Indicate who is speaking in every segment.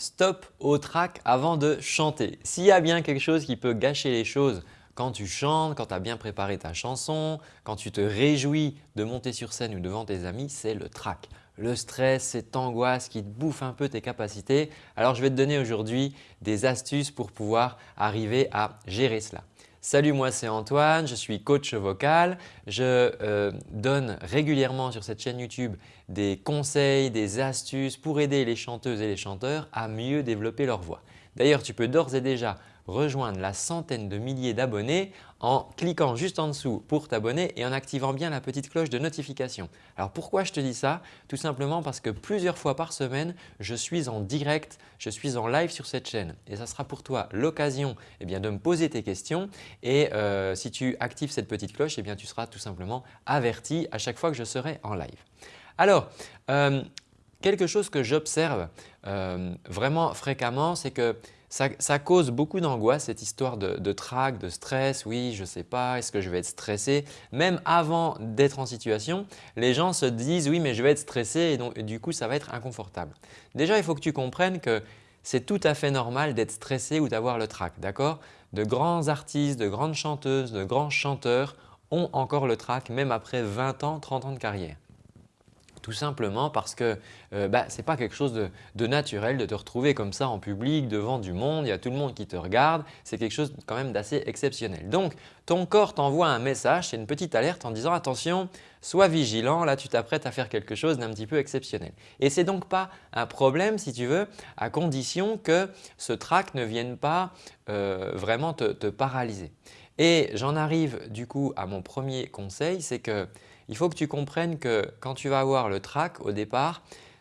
Speaker 1: stop au track avant de chanter. S'il y a bien quelque chose qui peut gâcher les choses quand tu chantes, quand tu as bien préparé ta chanson, quand tu te réjouis de monter sur scène ou devant tes amis, c'est le track. Le stress, cette angoisse qui bouffe un peu tes capacités. Alors je vais te donner aujourd'hui des astuces pour pouvoir arriver à gérer cela. Salut, moi c'est Antoine, je suis coach vocal. Je euh, donne régulièrement sur cette chaîne YouTube des conseils, des astuces pour aider les chanteuses et les chanteurs à mieux développer leur voix. D'ailleurs, tu peux d'ores et déjà rejoindre la centaine de milliers d'abonnés en cliquant juste en dessous pour t'abonner et en activant bien la petite cloche de notification. Alors pourquoi je te dis ça? Tout simplement parce que plusieurs fois par semaine, je suis en direct, je suis en live sur cette chaîne et ça sera pour toi l'occasion eh de me poser tes questions et euh, si tu actives cette petite cloche, eh bien, tu seras tout simplement averti à chaque fois que je serai en live. Alors, euh, quelque chose que j'observe euh, vraiment fréquemment, c'est que ça, cause beaucoup d'angoisse cette histoire de, de trac, de stress. Oui, je ne sais pas, est-ce que je vais être stressé? Même avant d'être en situation, les gens se disent oui mais je vais être stressé et, donc, du coup ça va être inconfortable. Déjà il faut que tu comprennes que c'est tout à fait normal d'être stressé ou d'avoir le trac, d'accord? De grands artistes, de grandes chanteuses, de grands chanteurs ont encore le trac même après 20 ans, 30 ans de carrière. Tout simplement parce que euh, bah, ce n'est pas quelque chose de, naturel de te retrouver comme ça en public devant du monde, il y a tout le monde qui te regarde, c'est quelque chose quand même d'assez exceptionnel. Donc ton corps t'envoie un message, c'est une petite alerte en disant attention, sois vigilant, là tu t'apprêtes à faire quelque chose d'un petit peu exceptionnel. Et ce n'est donc pas un problème si tu veux à condition que ce trac ne vienne pas euh, vraiment te paralyser. Et j'en arrive du coup à mon premier conseil, c'est que il faut que tu comprennes que quand tu vas avoir le track au départ,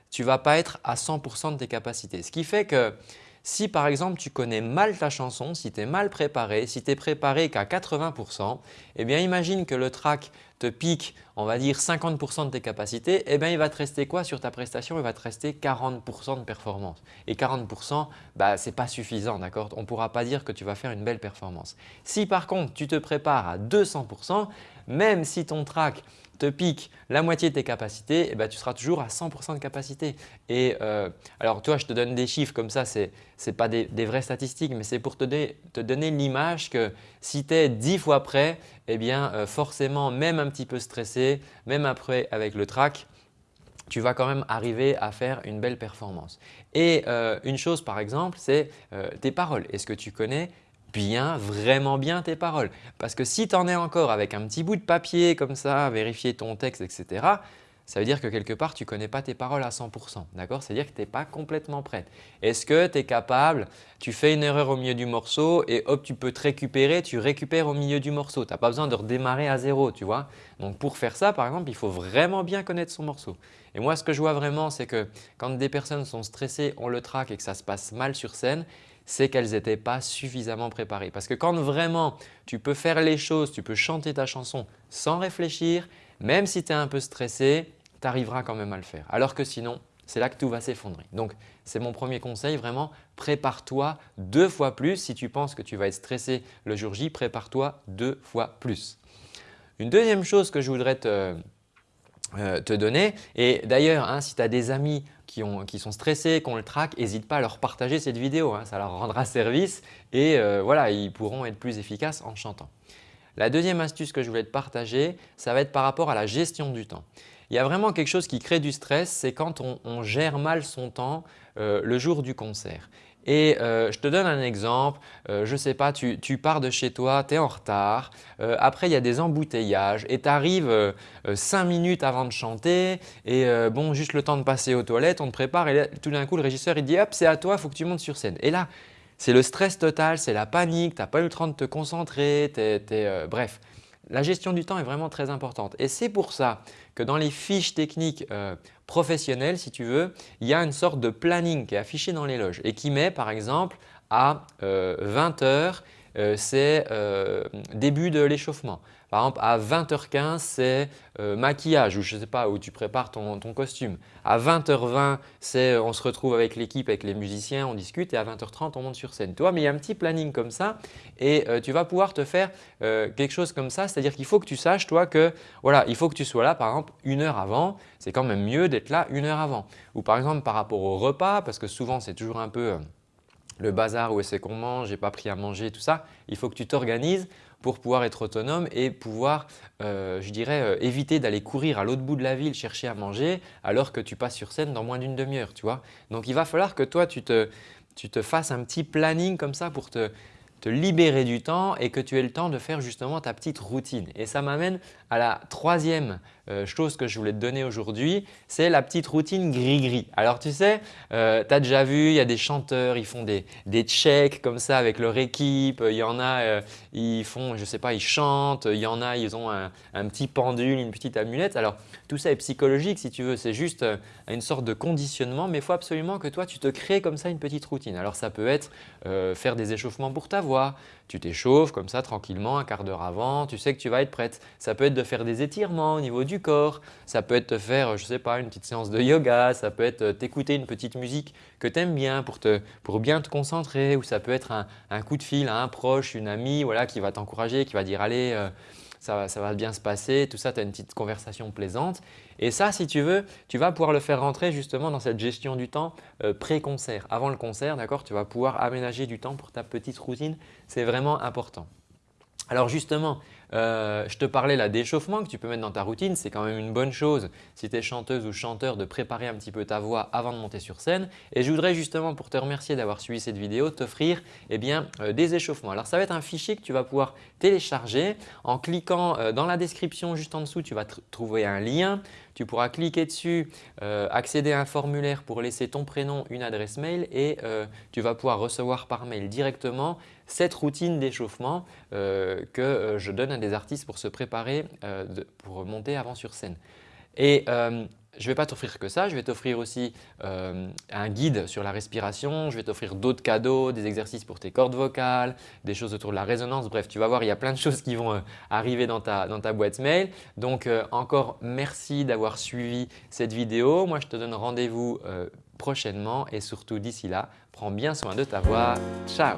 Speaker 1: tu ne vas pas être à 100% de tes capacités. Ce qui fait que si par exemple tu connais mal ta chanson, si tu es mal préparé, si tu es préparé qu'à 80%, eh bien imagine que le track te pique on va dire 50% de tes capacités, eh bien il va te rester quoi sur ta prestation? Il va te rester 40% de performance. Et 40%, bah, ce n'est pas suffisant, d'accord? On ne pourra pas dire que tu vas faire une belle performance. Si par contre tu te prépares à 200%, même si ton track te pique la moitié de tes capacités, eh ben, tu seras toujours à 100% de capacité. Et euh, alors toi, je te donne des chiffres comme ça, ce n'est pas des, vraies statistiques, mais c'est pour te donner l'image que si tu es 10 fois prêt, eh bien euh, forcément, même un petit peu stressé, même après avec le track, tu vas quand même arriver à faire une belle performance. Et euh, une chose par exemple, c'est tes paroles. Est-ce que tu connais bien, vraiment bien tes paroles? Parce que si tu en es encore avec un petit bout de papier comme ça, vérifier ton texte, etc., ça veut dire que quelque part, tu ne connais pas tes paroles à 100%. D'accord? C'est-à-dire que tu n'es pas complètement prête. Est-ce que tu es capable, tu fais une erreur au milieu du morceau et hop, tu peux te récupérer, tu récupères au milieu du morceau. Tu n'as pas besoin de redémarrer à zéro, tu vois? Donc pour faire ça, par exemple, il faut vraiment bien connaître son morceau. Et moi, ce que je vois vraiment, c'est que quand des personnes sont stressées, on le traque et que ça se passe mal sur scène, c'est qu'elles n'étaient pas suffisamment préparées. Parce que quand vraiment tu peux faire les choses, tu peux chanter ta chanson sans réfléchir, même si tu es un peu stressé, tu arriveras quand même à le faire. Alors que sinon, c'est là que tout va s'effondrer. Donc, c'est mon premier conseil, vraiment prépare-toi deux fois plus. Si tu penses que tu vas être stressé le jour J, prépare-toi deux fois plus. Une deuxième chose que je voudrais te, euh, donner. Et d'ailleurs, hein, si tu as des amis qui, sont stressés, qui ont le trac, n'hésite pas à leur partager cette vidéo. Hein. ça leur rendra service et euh, voilà, ils pourront être plus efficaces en chantant. La deuxième astuce que je voulais te partager, ça va être par rapport à la gestion du temps. Il y a vraiment quelque chose qui crée du stress, c'est quand on, gère mal son temps euh, le jour du concert. Et euh, je te donne un exemple, euh, je sais pas, tu, pars de chez toi, tu es en retard, après il y a des embouteillages et tu arrives 5 minutes avant de chanter et bon juste le temps de passer aux toilettes, on te prépare et tout d'un coup le régisseur il dit hop c'est à toi, il faut que tu montes sur scène. Et là c'est le stress total, c'est la panique, tu n'as pas eu le temps de te concentrer, bref. La gestion du temps est vraiment très importante. Et c'est pour ça que dans les fiches techniques euh, professionnelles, si tu veux, il y a une sorte de planning qui est affiché dans les loges et qui met par exemple à 20 euh, heures, c'est début de l'échauffement. Par exemple, à 20h15, c'est euh, maquillage ou je ne sais pas, où tu prépares ton, costume. À 20h20, c'est euh, on se retrouve avec l'équipe, avec les musiciens, on discute et à 20h30, on monte sur scène. Tu vois, mais il y a un petit planning comme ça et euh, tu vas pouvoir te faire quelque chose comme ça. C'est-à-dire qu'il faut que tu saches toi que voilà, il faut que tu sois là par exemple une heure avant. C'est quand même mieux d'être là une heure avant. Ou par exemple par rapport au repas parce que souvent c'est toujours un peu le bazar où est-ce qu'on mange, j'ai pas pris à manger, tout ça. Il faut que tu t'organises pour pouvoir être autonome et pouvoir, euh, je dirais, euh, éviter d'aller courir à l'autre bout de la ville chercher à manger alors que tu passes sur scène dans moins d'une demi-heure. tu vois. Donc, il va falloir que toi, tu te, tu te fasses un petit planning comme ça pour te, te libérer du temps et que tu aies le temps de faire justement ta petite routine. Et ça m'amène à la troisième euh, chose que je voulais te donner aujourd'hui, c'est la petite routine gris-gris. Alors tu sais, euh, tu as déjà vu, il y a des chanteurs, ils font des, des checks comme ça avec leur équipe. Il y en a, euh, ils font, je sais pas, ils chantent. Il y en a, ils ont un, un, petit pendule, une petite amulette. Alors tout ça est psychologique si tu veux, c'est juste une sorte de conditionnement. Mais il faut absolument que toi, tu te crées comme ça une petite routine. Alors ça peut être faire des échauffements pour ta voix, tu t'échauffes comme ça tranquillement un quart d'heure avant, tu sais que tu vas être prête. Ça peut être de faire des étirements au niveau du corps, ça peut être de faire, je sais pas, une petite séance de yoga, ça peut être t'écouter une petite musique que tu aimes bien pour, te, pour bien te concentrer ou ça peut être un, coup de fil à un proche, une amie voilà, qui va t'encourager, qui va dire « allez, euh, ça, va bien se passer, tout ça, tu as une petite conversation plaisante. Et ça, si tu veux, tu vas pouvoir le faire rentrer justement dans cette gestion du temps euh, pré-concert. Avant le concert, d'accord, tu vas pouvoir aménager du temps pour ta petite routine. C'est vraiment important. Alors justement, euh, je te parlais là d'échauffement que tu peux mettre dans ta routine. C'est quand même une bonne chose si tu es chanteuse ou chanteur de préparer un petit peu ta voix avant de monter sur scène. Et je voudrais justement pour te remercier d'avoir suivi cette vidéo t'offrir eh bien euh, des échauffements. Alors ça va être un fichier que tu vas pouvoir télécharger en cliquant euh, dans la description juste en dessous. Tu vas trouver un lien. Tu pourras cliquer dessus, accéder à un formulaire pour laisser ton prénom, une adresse mail et tu vas pouvoir recevoir par mail directement cette routine d'échauffement que je donne à des artistes pour se préparer euh, pour monter avant sur scène. Et euh, je ne vais pas t'offrir que ça, je vais t'offrir aussi euh, un guide sur la respiration, je vais t'offrir d'autres cadeaux, des exercices pour tes cordes vocales, des choses autour de la résonance. Bref, tu vas voir, il y a plein de choses qui vont arriver dans ta, dans ta boîte mail. Donc encore merci d'avoir suivi cette vidéo. Moi, je te donne rendez-vous prochainement et surtout d'ici là, prends bien soin de ta voix. Ciao